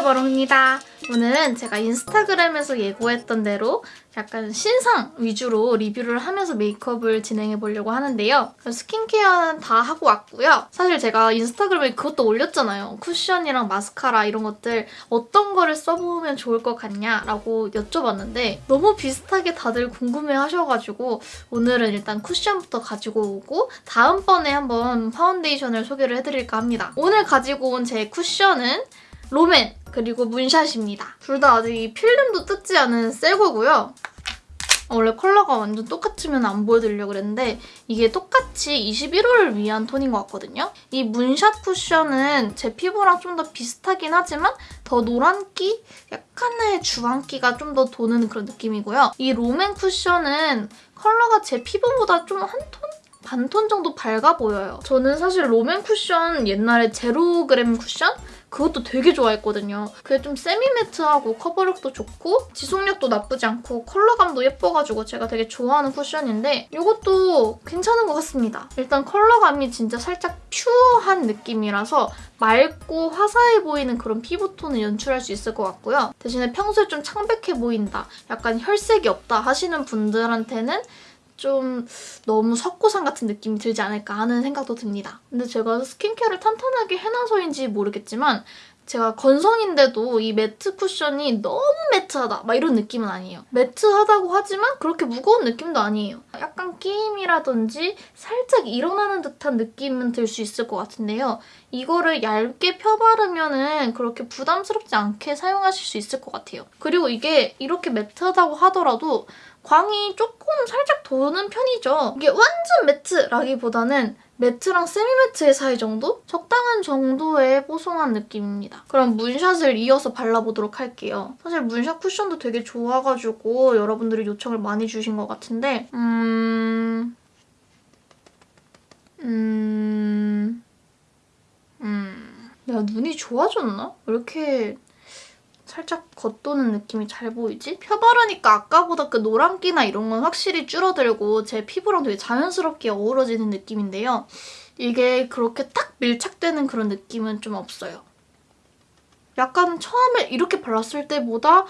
바로바로입니다. 오늘은 제가 인스타그램에서 예고했던 대로 약간 신상 위주로 리뷰를 하면서 메이크업을 진행해 보려고 하는데요. 스킨케어는 다 하고 왔고요. 사실 제가 인스타그램에 그것도 올렸잖아요. 쿠션이랑 마스카라 이런 것들 어떤 거를 써보면 좋을 것 같냐라고 여쭤봤는데 너무 비슷하게 다들 궁금해하셔가지고 오늘은 일단 쿠션부터 가지고 오고 다음번에 한번 파운데이션을 소개를 해드릴까 합니다. 오늘 가지고 온 제 쿠션은 롬앤 그리고 문샷입니다. 둘 다 아직 이 필름도 뜯지 않은 새 거고요. 원래 컬러가 완전 똑같으면 안 보여드리려고 그랬는데 이게 똑같이 21호를 위한 톤인 것 같거든요. 이 문샷 쿠션은 제 피부랑 좀 더 비슷하긴 하지만 더 노란기? 약간의 주황기가 좀 더 도는 그런 느낌이고요. 이 롬앤 쿠션은 컬러가 제 피부보다 좀 한 톤? 반 톤 정도 밝아 보여요. 저는 사실 롬앤 쿠션 옛날에 제로그램 쿠션? 그것도 되게 좋아했거든요. 그게 좀 semi-matte하고 커버력도 좋고 지속력도 나쁘지 않고 컬러감도 예뻐가지고 제가 되게 좋아하는 쿠션인데 이것도 괜찮은 것 같습니다. 일단 컬러감이 진짜 살짝 pure한 느낌이라서 맑고 화사해 보이는 그런 피부톤을 연출할 수 있을 것 같고요. 대신에 평소에 좀 창백해 보인다, 약간 혈색이 없다 하시는 분들한테는 좀 너무 석고상 같은 느낌이 들지 않을까 하는 생각도 듭니다. 근데 제가 스킨케어를 탄탄하게 해놔서인지 모르겠지만 제가 건성인데도 이 매트 쿠션이 너무 매트하다 막 이런 느낌은 아니에요. 매트하다고 하지만 그렇게 무거운 느낌도 아니에요. 약간 끼임이라든지 살짝 일어나는 듯한 느낌은 들 수 있을 것 같은데요. 이거를 얇게 펴바르면 은 그렇게 부담스럽지 않게 사용하실 수 있을 것 같아요. 그리고 이게 이렇게 매트하다고 하더라도 광이 조금 살짝 도는 편이죠. 이게 완전 매트라기보다는 매트랑 세미매트의 사이 정도? 적당한 정도의 뽀송한 느낌입니다. 그럼 문샷을 이어서 발라보도록 할게요. 사실 문샷 쿠션도 되게 좋아가지고 여러분들이 요청을 많이 주신 것 같은데 음... 음... 음... 내가 눈이 좋아졌나? 왜 이렇게 살짝 겉도는 느낌이 잘 보이지? 펴 바르니까 아까보다 그 노란기나 이런 건 확실히 줄어들고 제 피부랑 되게 자연스럽게 어우러지는 느낌인데요. 이게 그렇게 딱 밀착되는 그런 느낌은 좀 없어요. 약간 처음에 이렇게 발랐을 때보다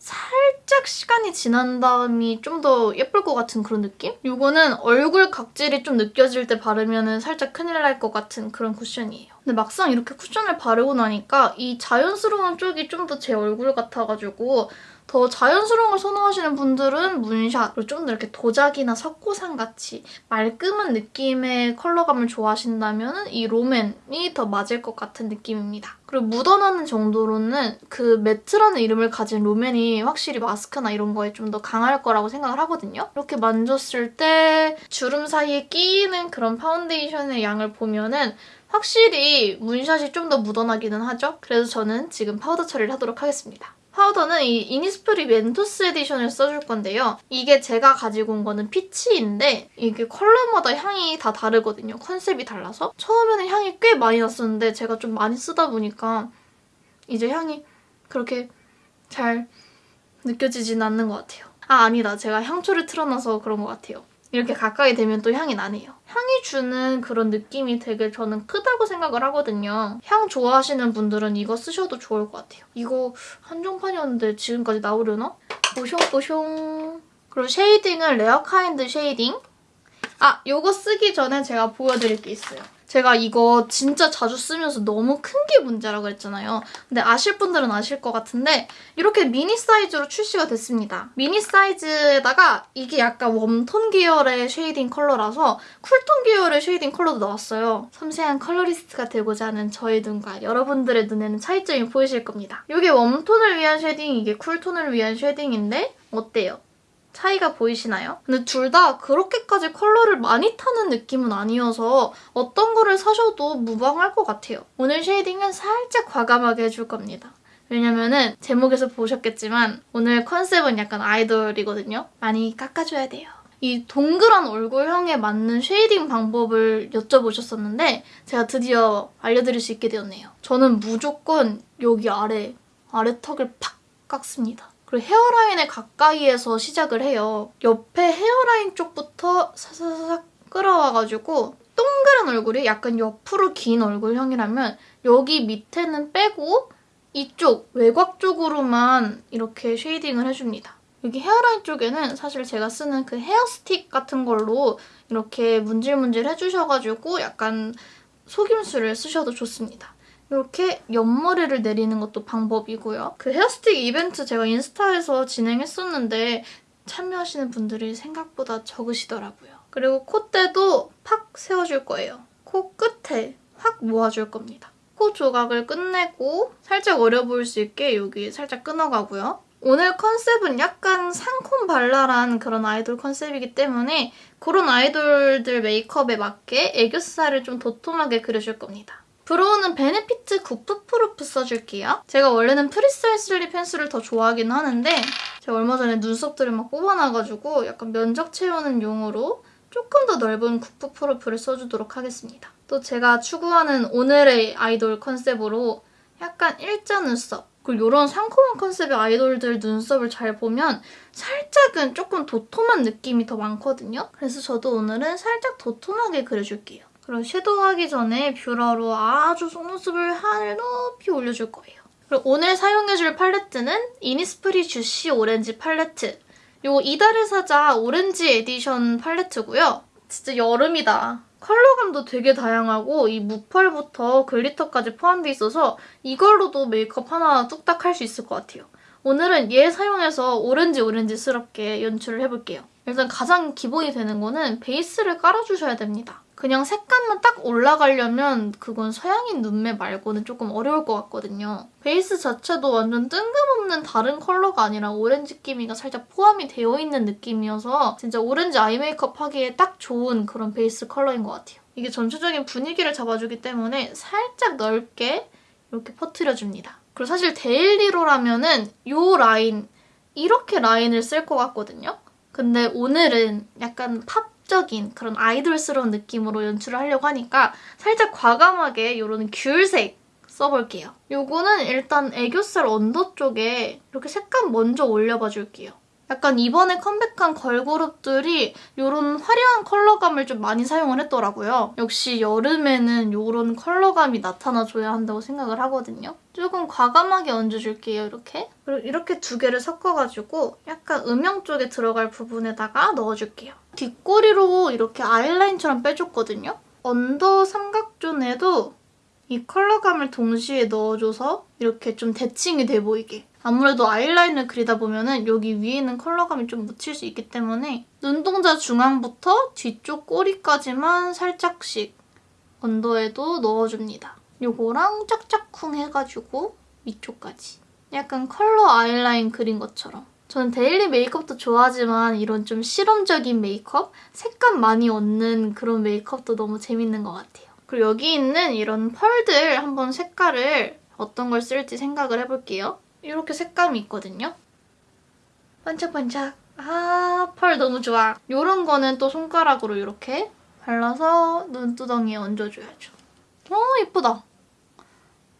살짝 시간이 지난 다음이 좀 더 예쁠 것 같은 그런 느낌? 이거는 얼굴 각질이 좀 느껴질 때 바르면 살짝 큰일 날 것 같은 그런 쿠션이에요. 근데 막상 이렇게 쿠션을 바르고 나니까 이 자연스러운 쪽이 좀 더 제 얼굴 같아가지고 더 자연스러운 걸 선호하시는 분들은 문샷, 그리고 좀 더 이렇게 도자기나 석고상같이 말끔한 느낌의 컬러감을 좋아하신다면 이 롬앤이 더 맞을 것 같은 느낌입니다. 그리고 묻어나는 정도로는 그 matte라는 이름을 가진 롬앤이 확실히 마스크나 이런 거에 좀 더 강할 거라고 생각을 하거든요. 이렇게 만졌을 때 주름 사이에 끼이는 그런 파운데이션의 양을 보면은 확실히 문샷이 좀 더 묻어나기는 하죠. 그래서 저는 지금 파우더 처리를 하도록 하겠습니다. 파우더는 이 이니스프리 멘토스 edition을 써줄 건데요. 이게 제가 가지고 온 거는 peach인데 이게 컬러마다 향이 다 다르거든요. 컨셉이 달라서. 처음에는 향이 꽤 많이 났었는데 제가 좀 많이 쓰다 보니까 이제 향이 그렇게 잘 느껴지진 않는 것 같아요. 아 아니다. 제가 향초를 틀어놔서 그런 것 같아요. 이렇게 가까이 되면 또 향이 나네요. 향이 주는 그런 느낌이 되게 저는 크다고 생각을 하거든요. 향 좋아하시는 분들은 이거 쓰셔도 좋을 것 같아요. 이거 한정판이었는데 지금까지 나오려나? 보숑보숑 그리고 쉐이딩은 레어카인드 쉐이딩. 아, 이거 쓰기 전에 제가 보여드릴 게 있어요. 제가 이거 진짜 자주 쓰면서 너무 큰 게 문제라고 했잖아요. 근데 아실 분들은 아실 것 같은데 이렇게 미니 사이즈로 출시가 됐습니다. 미니 사이즈에다가 이게 약간 웜톤 계열의 쉐이딩 컬러라서 쿨톤 계열의 쉐이딩 컬러도 나왔어요. 섬세한 컬러리스트가 되고자 하는 저의 눈과 여러분들의 눈에는 차이점이 보이실 겁니다. 이게 웜톤을 위한 쉐딩, 이게 쿨톤을 위한 쉐딩인데 어때요? 차이가 보이시나요? 근데 둘 다 그렇게까지 컬러를 많이 타는 느낌은 아니어서 어떤 거를 사셔도 무방할 것 같아요. 오늘 쉐이딩은 살짝 과감하게 해줄 겁니다. 왜냐면은 제목에서 보셨겠지만 오늘 컨셉은 약간 아이돌이거든요. 많이 깎아줘야 돼요. 이 동그란 얼굴형에 맞는 쉐이딩 방법을 여쭤보셨었는데 제가 드디어 알려드릴 수 있게 되었네요. 저는 무조건 여기 아래, 아래 턱을 팍 깎습니다. 그리고 헤어라인에 가까이에서 시작을 해요. 옆에 헤어라인 쪽부터 사사삭 끌어와가지고 동그란 얼굴이 약간 옆으로 긴 얼굴형이라면 여기 밑에는 빼고 이쪽 외곽 쪽으로만 이렇게 쉐이딩을 해줍니다. 여기 헤어라인 쪽에는 사실 제가 쓰는 그 헤어스틱 같은 걸로 이렇게 문질문질 해주셔가지고 약간 속임수를 쓰셔도 좋습니다. 이렇게 옆머리를 내리는 것도 방법이고요. 그 헤어스틱 이벤트 제가 인스타에서 진행했었는데 참여하시는 분들이 생각보다 적으시더라고요. 그리고 콧대도 팍 세워줄 거예요. 코 끝에 확 모아줄 겁니다. 코 조각을 끝내고 살짝 어려 보일 수 있게 여기 살짝 끊어가고요. 오늘 컨셉은 약간 상콤발랄한 그런 아이돌 컨셉이기 때문에 그런 아이돌들 메이크업에 맞게 애교살을 좀 도톰하게 그려줄 겁니다. brow는 베네피트 Goof Proof 써줄게요. 제가 원래는 Precisely 펜슬을 더 좋아하긴 하는데 제가 얼마 전에 눈썹들을 막 뽑아놔가지고 약간 면적 채우는 용으로 조금 더 넓은 Goof Proof를 써주도록 하겠습니다. 또 제가 추구하는 오늘의 아이돌 컨셉으로 약간 일자 눈썹 그리고 이런 상콤한 컨셉의 아이돌들 눈썹을 잘 보면 살짝은 조금 도톰한 느낌이 더 많거든요. 그래서 저도 오늘은 살짝 도톰하게 그려줄게요. 그리고 섀도우하기 전에 뷰러로 아주 속눈썹을 하늘 높이 올려줄 거예요. 그리고 오늘 사용해줄 팔레트는 이니스프리 juicy 오렌지 팔레트. 요 이달의 사자 오렌지 에디션 팔레트고요. 진짜 여름이다. 컬러감도 되게 다양하고 이 무펄부터 글리터까지 포함돼 있어서 이걸로도 메이크업 하나 뚝딱 할 수 있을 것 같아요. 오늘은 얘 사용해서 오렌지 오렌지스럽게 연출을 해볼게요. 일단 가장 기본이 되는 거는 베이스를 깔아주셔야 됩니다. 그냥 색감만 딱 올라가려면 그건 서양인 눈매 말고는 조금 어려울 것 같거든요. 베이스 자체도 완전 뜬금없는 다른 컬러가 아니라 오렌지 끼미가 살짝 포함이 되어 있는 느낌이어서 진짜 오렌지 아이 메이크업 하기에 딱 좋은 그런 베이스 컬러인 것 같아요. 이게 전체적인 분위기를 잡아주기 때문에 살짝 넓게 이렇게 퍼트려줍니다. 그리고 사실 데일리로라면은 이 라인, 이렇게 라인을 쓸 것 같거든요. 근데 오늘은 약간 팝 적인 그런 아이돌스러운 느낌으로 연출을 하려고 하니까 살짝 과감하게 이런 귤색 써볼게요. 요거는 일단 애교살 언더 쪽에 이렇게 색감 먼저 올려봐 줄게요. 약간 이번에 컴백한 걸그룹들이 이런 화려한 컬러감을 좀 많이 사용을 했더라고요. 역시 여름에는 이런 컬러감이 나타나줘야 한다고 생각을 하거든요. 조금 과감하게 얹어줄게요, 이렇게. 그리고 이렇게 두 개를 섞어가지고 약간 음영 쪽에 들어갈 부분에다가 넣어줄게요. 뒷꼬리로 이렇게 아이라인처럼 빼줬거든요. 언더 삼각존에도 이 컬러감을 동시에 넣어줘서 이렇게 좀 대칭이 돼 보이게. 아무래도 아이라인을 그리다 보면은 여기 위에 있는 컬러감이 좀 묻힐 수 있기 때문에 눈동자 중앙부터 뒤쪽 꼬리까지만 살짝씩 언더에도 넣어줍니다. 요거랑 짝짝쿵 해가지고 위쪽까지. 약간 컬러 아이라인 그린 것처럼. 저는 데일리 메이크업도 좋아하지만 이런 좀 실험적인 메이크업? 색감 많이 얹는 그런 메이크업도 너무 재밌는 것 같아요. 그리고 여기 있는 이런 펄들 한번 색깔을 어떤 걸 쓸지 생각을 해볼게요. 이렇게 색감이 있거든요. 반짝반짝. 아, 펄 너무 좋아. 이런 거는 또 손가락으로 이렇게 발라서 눈두덩이에 얹어줘야죠. 어, 예쁘다.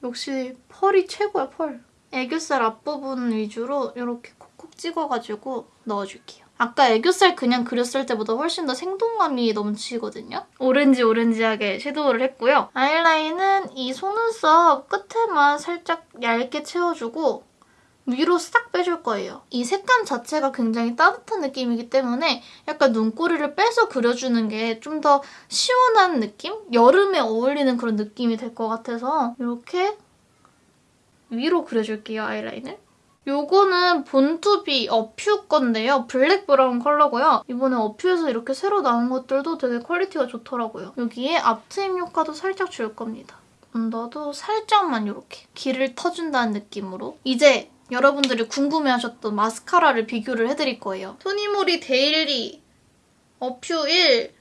역시 펄이 최고야, 펄. 애교살 앞부분 위주로 이렇게 콕콕 찍어가지고 넣어줄게요. 아까 애교살 그냥 그렸을 때보다 훨씬 더 생동감이 넘치거든요. 오렌지 오렌지하게 섀도우를 했고요. 아이라인은 이 속눈썹 끝에만 살짝 얇게 채워주고 위로 싹 빼줄 거예요. 이 색감 자체가 굉장히 따뜻한 느낌이기 때문에 약간 눈꼬리를 빼서 그려주는 게 좀 더 시원한 느낌? 여름에 어울리는 그런 느낌이 될 것 같아서 이렇게 위로 그려줄게요, 아이라인을. 요거는 Born to be 어퓨 건데요. 블랙 브라운 컬러고요. 이번에 어퓨에서 이렇게 새로 나온 것들도 되게 퀄리티가 좋더라고요. 여기에 앞트임 효과도 살짝 줄 겁니다. 언더도 살짝만 이렇게 길을 터준다는 느낌으로 이제 여러분들이 궁금해하셨던 마스카라를 비교를 해드릴 거예요. 토니모리 데일리 어퓨 1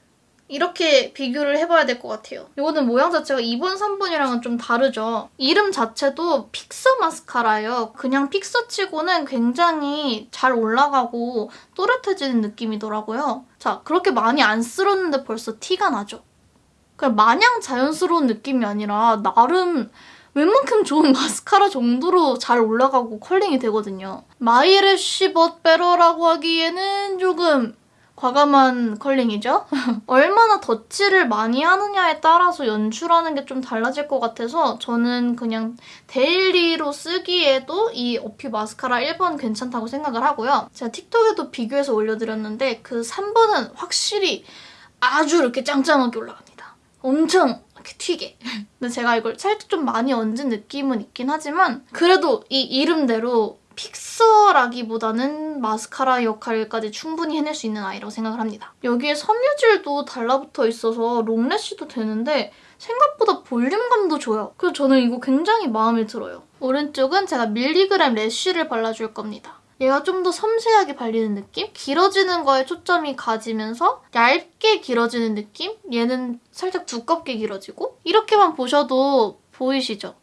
이렇게 비교를 해봐야 될 것 같아요. 이거는 모양 자체가 2번, 3번이랑은 좀 다르죠. 이름 자체도 픽서 마스카라예요. 그냥 픽서 치고는 굉장히 잘 올라가고 또렷해지는 느낌이더라고요. 자, 그렇게 많이 안 쓸었는데 벌써 티가 나죠? 그냥 마냥 자연스러운 느낌이 아니라 나름 웬만큼 좋은 마스카라 정도로 잘 올라가고 컬링이 되거든요. my lash but better라고 하기에는 조금 과감한 컬링이죠? 얼마나 덧칠을 많이 하느냐에 따라서 연출하는 게 좀 달라질 것 같아서 저는 그냥 데일리로 쓰기에도 이 어퓨 마스카라 1번 괜찮다고 생각을 하고요. 제가 틱톡에도 비교해서 올려드렸는데 그 3번은 확실히 아주 이렇게 짱짱하게 올라갑니다. 엄청 이렇게 튀게. 근데 제가 이걸 살짝 좀 많이 얹은 느낌은 있긴 하지만 그래도 이 이름대로 픽서라기보다는 마스카라 역할까지 충분히 해낼 수 있는 아이라고 생각을 합니다. 여기에 섬유질도 달라붙어 있어서 롱래쉬도 되는데 생각보다 볼륨감도 줘요. 그래서 저는 이거 굉장히 마음에 들어요. 오른쪽은 제가 밀리그램 래쉬를 발라줄 겁니다. 얘가 좀 더 섬세하게 발리는 느낌? 길어지는 거에 초점이 가지면서 얇게 길어지는 느낌? 얘는 살짝 두껍게 길어지고 이렇게만 보셔도 보이시죠?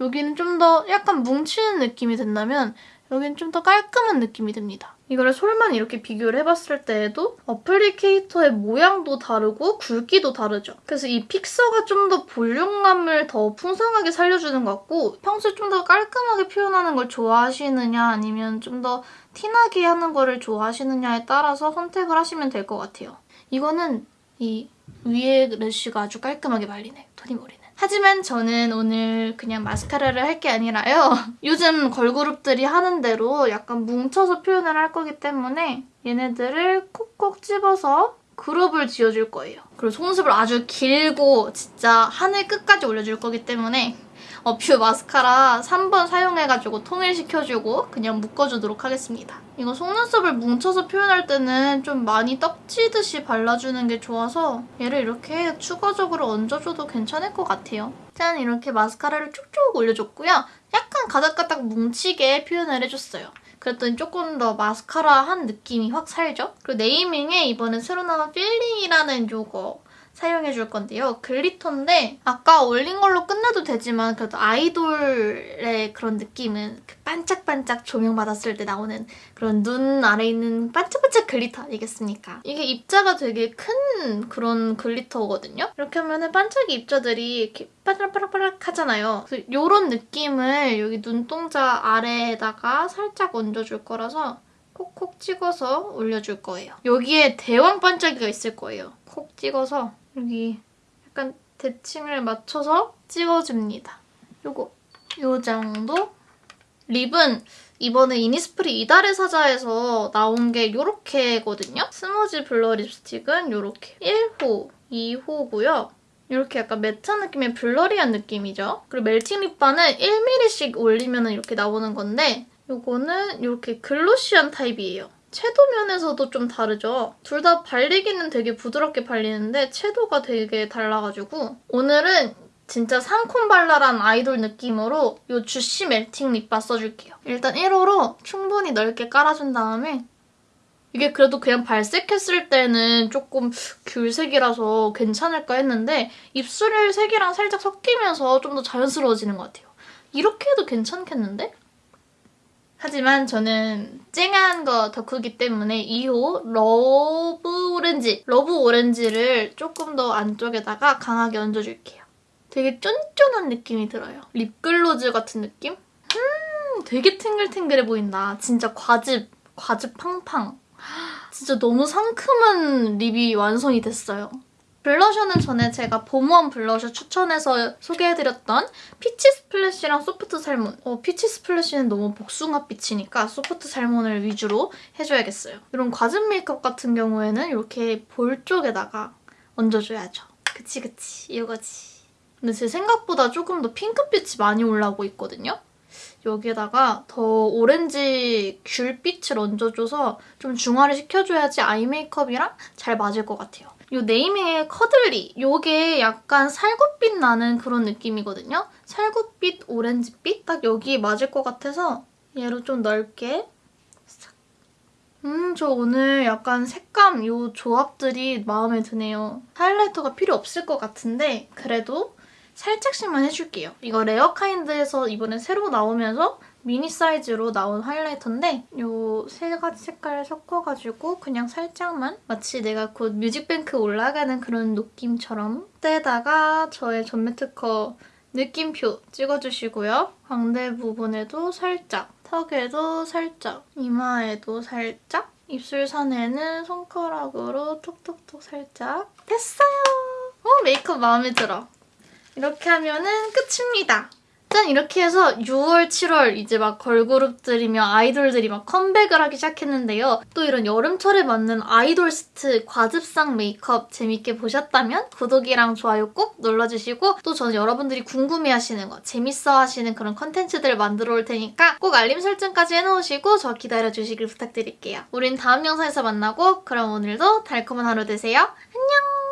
여기는 좀 더 약간 뭉치는 느낌이 든다면 여긴 좀더 깔끔한 느낌이 듭니다. 이거를 솔만 이렇게 비교를 해봤을 때에도 어플리케이터의 모양도 다르고 굵기도 다르죠. 그래서 이 픽서가 좀 더 볼륨감을 더 풍성하게 살려주는 것 같고 평소에 좀 더 깔끔하게 표현하는 걸 좋아하시느냐 아니면 좀 더 티나게 하는 거를 좋아하시느냐에 따라서 선택을 하시면 될 것 같아요. 이거는 이 위에 래쉬가 아주 깔끔하게 발리네, 토니모리는. 하지만 저는 오늘 그냥 마스카라를 할 게 아니라요. 요즘 걸그룹들이 하는 대로 약간 뭉쳐서 표현을 할 거기 때문에 얘네들을 콕콕 집어서 그룹을 지어줄 거예요. 그리고 속눈썹을 아주 길고 진짜 하늘 끝까지 올려줄 거기 때문에 어퓨 마스카라 3번 사용해가지고 통일시켜주고 그냥 묶어주도록 하겠습니다. 이거 속눈썹을 뭉쳐서 표현할 때는 좀 많이 떡지듯이 발라주는 게 좋아서 얘를 이렇게 추가적으로 얹어줘도 괜찮을 것 같아요. 짠! 이렇게 마스카라를 쭉쭉 올려줬고요. 약간 가닥가닥 뭉치게 표현을 해줬어요. 그랬더니 조금 더 마스카라한 느낌이 확 살죠? 그리고 네이밍에 이번에 새로 나온 feeling이라는 요거 사용해 줄 건데요. 글리터인데 아까 올린 걸로 끝내도 되지만 그래도 아이돌의 그런 느낌은 그 반짝반짝 조명 받았을 때 나오는 그런 눈 아래에 있는 반짝반짝 글리터 아니겠습니까? 이게 입자가 되게 큰 그런 글리터거든요. 이렇게 하면 반짝이 입자들이 이렇게 빠락빠락빠락 하잖아요. 이런 느낌을 여기 눈동자 아래에다가 살짝 얹어줄 거라서 콕콕 찍어서 올려줄 거예요. 여기에 대왕 반짝이가 있을 거예요. 콕 찍어서 여기 약간 대칭을 맞춰서 찍어줍니다. 요거 요 정도? 립은 이번에 이니스프리 이달의 사자에서 나온 게 요렇게거든요? smudge blur 립스틱은 요렇게 1호, 2호고요. 이렇게 약간 매트한 느낌의 blurry한 느낌이죠. 그리고 melting lip bar는 1mm씩 올리면 이렇게 나오는 건데 요거는 이렇게 glossy한 타입이에요. 채도 면에서도 좀 다르죠? 둘 다 발리기는 되게 부드럽게 발리는데 채도가 되게 달라가지고 오늘은 진짜 상콤발랄한 아이돌 느낌으로 이 juicy melting lip bar 써줄게요. 일단 1호로 충분히 넓게 깔아준 다음에 이게 그래도 그냥 발색했을 때는 조금 귤색이라서 괜찮을까 했는데 입술 색이랑 살짝 섞이면서 좀 더 자연스러워지는 것 같아요. 이렇게 해도 괜찮겠는데? 하지만 저는 쨍한 거 덕후기 때문에 2호 love orange, love orange를 조금 더 안쪽에다가 강하게 얹어줄게요. 되게 쫀쫀한 느낌이 들어요. 립글로즈 같은 느낌? 음, 되게 탱글탱글해 보인다. 진짜 과즙, 과즙 팡팡. 진짜 너무 상큼한 립이 완성이 됐어요. 블러셔는 전에 제가 봄웜 블러셔 추천해서 소개해드렸던 peach splash랑 soft salmon. 어, peach splash는 너무 복숭아빛이니까 soft salmon을 위주로 해줘야겠어요. 이런 과즙 메이크업 같은 경우에는 이렇게 볼 쪽에다가 얹어줘야죠. 그치 그치 이거지. 근데 제 생각보다 조금 더 핑크빛이 많이 올라오고 있거든요. 여기에다가 더 오렌지 귤빛을 얹어줘서 좀 중화를 시켜줘야지 아이 메이크업이랑 잘 맞을 것 같아요. 이 네이밍의 커들리 이게 약간 살구빛 나는 그런 느낌이거든요. 살구빛, 오렌지빛 딱 여기에 맞을 것 같아서 얘로 좀 넓게 음, 저 오늘 약간 색감 이 조합들이 마음에 드네요. 하이라이터가 필요 없을 것 같은데 그래도 살짝씩만 해줄게요. 이거 레어카인드에서 이번에 새로 나오면서 미니 사이즈로 나온 하이라이터인데 이 세 가지 색깔을 섞어가지고 그냥 살짝만 마치 내가 곧 뮤직뱅크 올라가는 그런 느낌처럼 때다가 저의 전매 특허 느낌표 찍어주시고요. 광대 부분에도 살짝, 턱에도 살짝, 이마에도 살짝 입술 선에는 손가락으로 톡톡톡 살짝 됐어요. 어, 메이크업 마음에 들어. 이렇게 하면은 끝입니다. 짠 이렇게 해서 6월, 7월 이제 막 걸그룹들이며 아이돌들이 막 컴백을 하기 시작했는데요. 또 이런 여름철에 맞는 아이돌st 과즙상 메이크업 재밌게 보셨다면 구독이랑 좋아요 꼭 눌러주시고 또 저는 여러분들이 궁금해하시는 거 재밌어 하시는 그런 컨텐츠들을 만들어 올 테니까 꼭 알림 설정까지 해놓으시고 저 기다려주시길 부탁드릴게요. 우린 다음 영상에서 만나고 그럼 오늘도 달콤한 하루 되세요. 안녕!